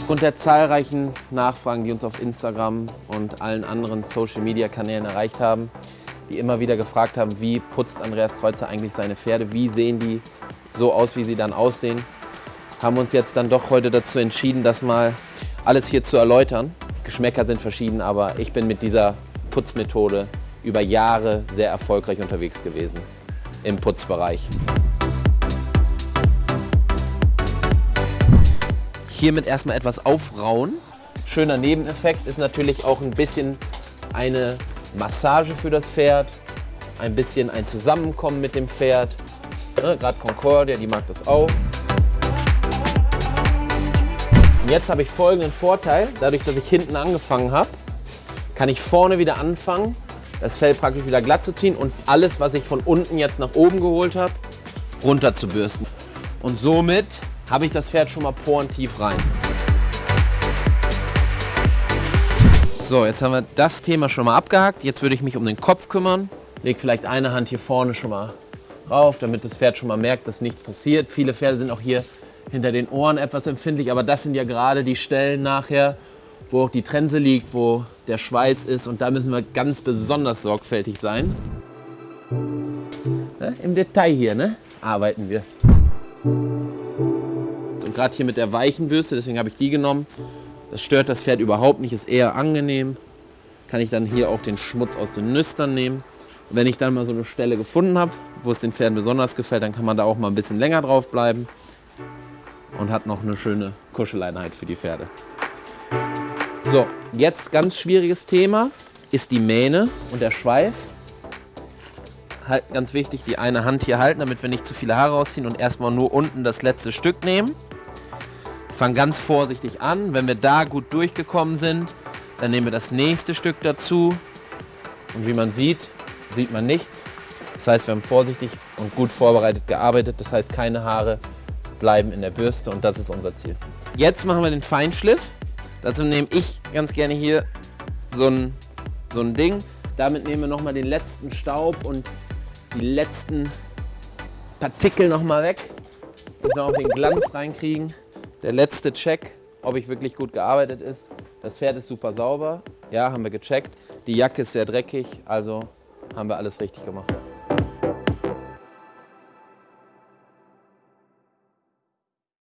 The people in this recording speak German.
Aufgrund der zahlreichen Nachfragen, die uns auf Instagram und allen anderen Social-Media-Kanälen erreicht haben, die immer wieder gefragt haben, wie putzt Andreas Kreuzer eigentlich seine Pferde, wie sehen die so aus, wie sie dann aussehen, haben uns jetzt dann doch heute dazu entschieden, das mal alles hier zu erläutern. Geschmäcker sind verschieden, aber ich bin mit dieser Putzmethode über Jahre sehr erfolgreich unterwegs gewesen im Putzbereich. Hiermit erstmal etwas aufrauen. Schöner Nebeneffekt ist natürlich auch ein bisschen eine Massage für das Pferd, ein bisschen ein Zusammenkommen mit dem Pferd. Ne, Gerade Concordia, die mag das auch. Und jetzt habe ich folgenden Vorteil, dadurch, dass ich hinten angefangen habe, kann ich vorne wieder anfangen, das Fell praktisch wieder glatt zu ziehen und alles, was ich von unten jetzt nach oben geholt habe, runter zu bürsten. Und somit habe ich das Pferd schon mal porentief rein. So, jetzt haben wir das Thema schon mal abgehakt. Jetzt würde ich mich um den Kopf kümmern. Leg vielleicht eine Hand hier vorne schon mal rauf, damit das Pferd schon mal merkt, dass nichts passiert. Viele Pferde sind auch hier hinter den Ohren etwas empfindlich, aber das sind ja gerade die Stellen nachher, wo auch die Trense liegt, wo der Schweiß ist und da müssen wir ganz besonders sorgfältig sein. Im Detail hier ne? arbeiten wir. Gerade hier mit der weichen Bürste, deswegen habe ich die genommen, das stört das Pferd überhaupt nicht, ist eher angenehm. Kann ich dann hier auch den Schmutz aus den Nüstern nehmen. Und wenn ich dann mal so eine Stelle gefunden habe, wo es den Pferden besonders gefällt, dann kann man da auch mal ein bisschen länger drauf bleiben und hat noch eine schöne Kuscheleinheit für die Pferde. So, jetzt ganz schwieriges Thema ist die Mähne und der Schweif. Halt, ganz wichtig, die eine Hand hier halten, damit wir nicht zu viele Haare rausziehen und erstmal nur unten das letzte Stück nehmen. Fangen ganz vorsichtig an. Wenn wir da gut durchgekommen sind, dann nehmen wir das nächste Stück dazu. Und wie man sieht, sieht man nichts. Das heißt, wir haben vorsichtig und gut vorbereitet gearbeitet. Das heißt, keine Haare bleiben in der Bürste und das ist unser Ziel. Jetzt machen wir den Feinschliff. Dazu nehme ich ganz gerne hier so ein, so ein Ding. Damit nehmen wir nochmal den letzten Staub und die letzten Partikel nochmal weg. Dass wir auch den Glanz reinkriegen. Der letzte Check, ob ich wirklich gut gearbeitet ist. Das Pferd ist super sauber. Ja, haben wir gecheckt. Die Jacke ist sehr dreckig, also haben wir alles richtig gemacht.